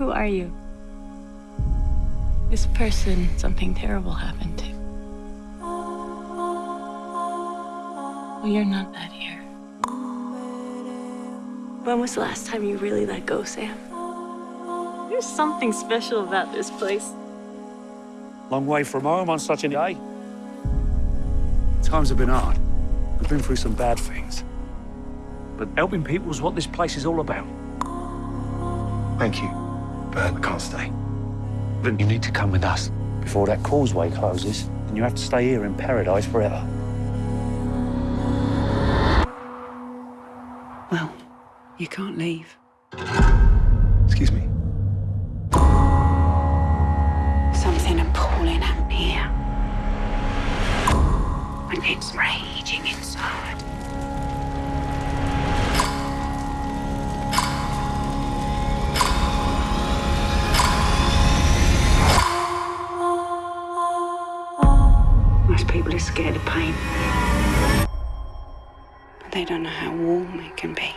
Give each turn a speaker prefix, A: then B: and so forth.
A: Who are you? This person something terrible happened to. Well, you're not that here. When was the last time you really let go, Sam? There's something special about this place.
B: Long way from home on such a day. Times have been hard. We've been through some bad things. But helping people is what this place is all about.
C: Thank you, but I can't stay.
B: Then you need to come with us before that causeway closes, and you have to stay here in paradise forever.
D: Well, you can't leave.
C: Excuse me.
D: Something appalling happened here. And it's raging inside. Most people are scared of pain. But they don't know how warm it can be.